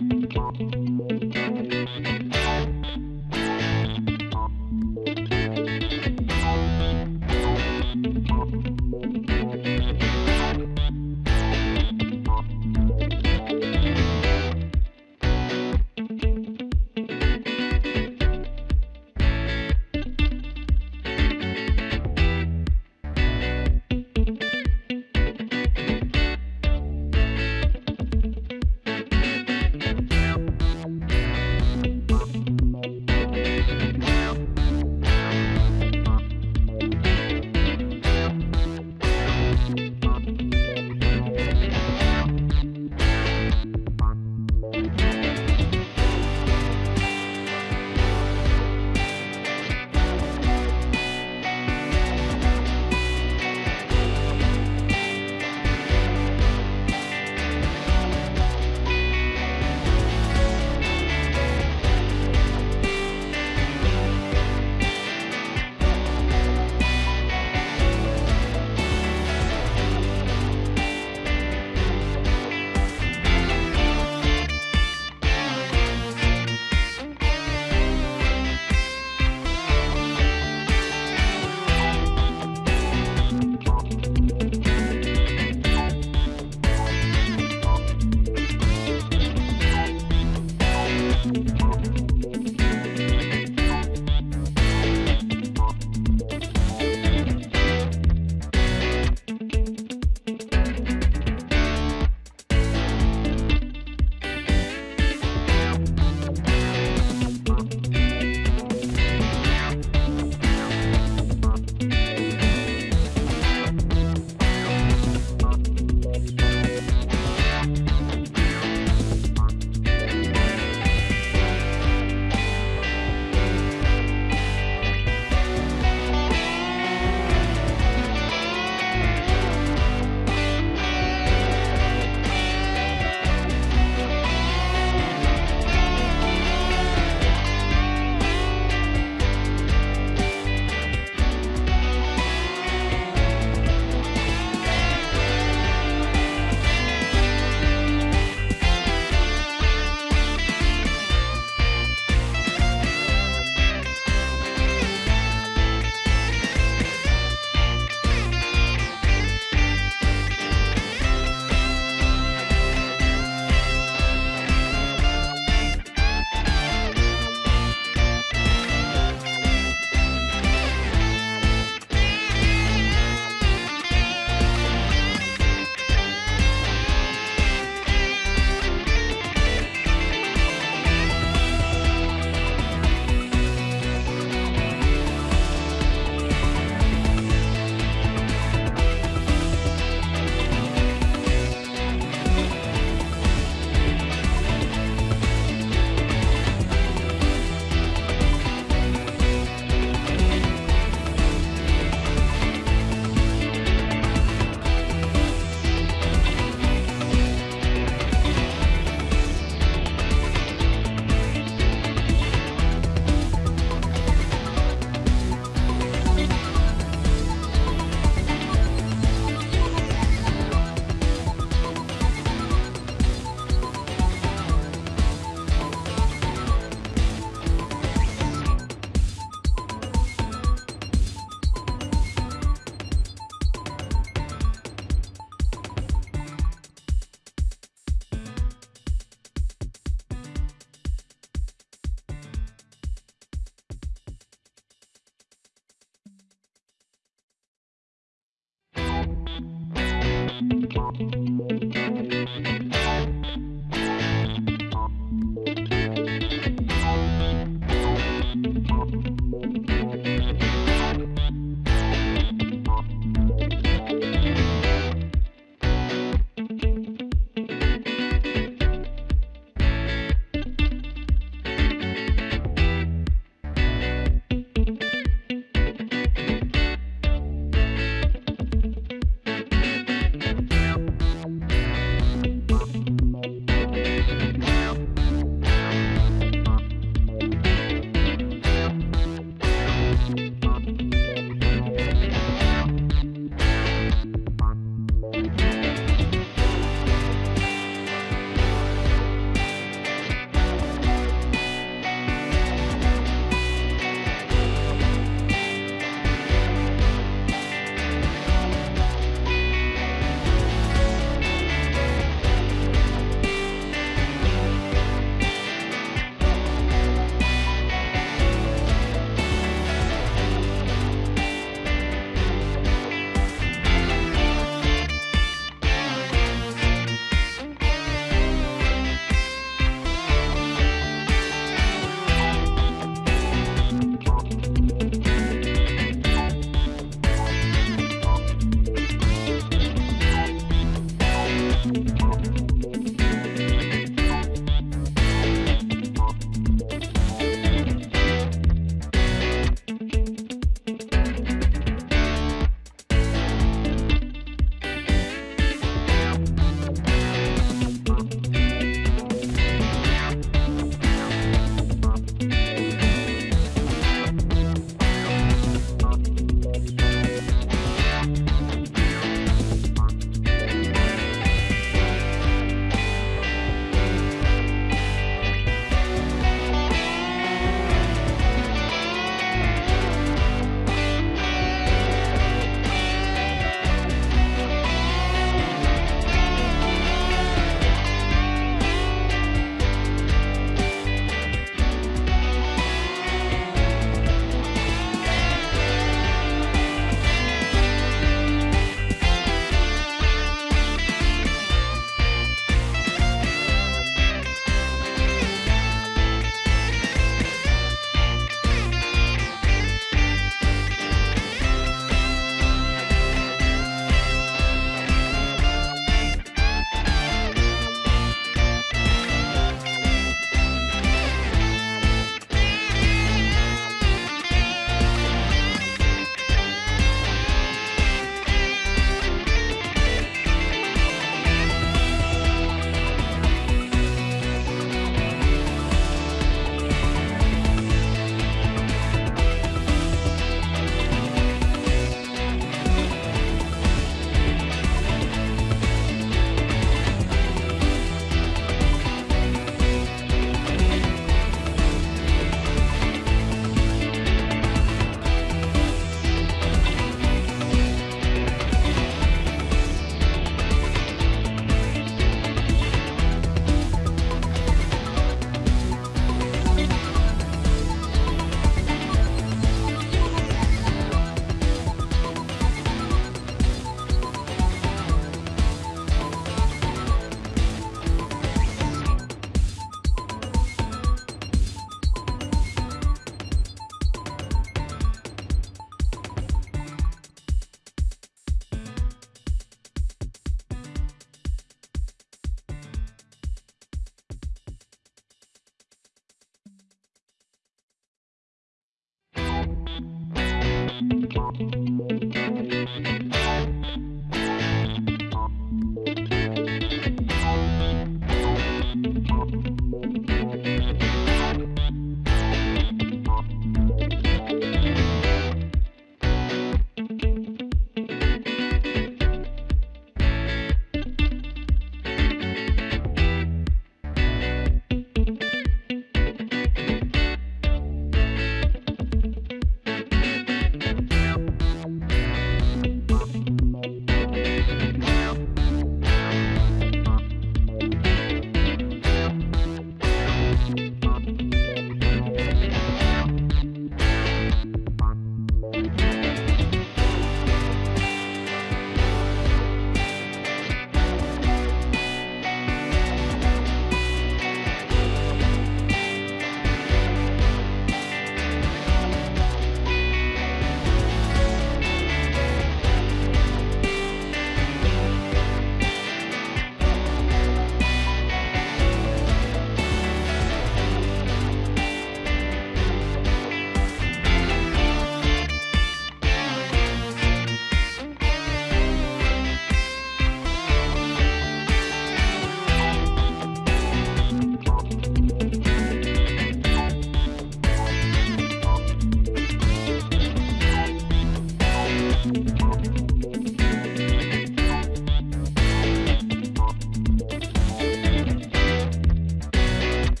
Música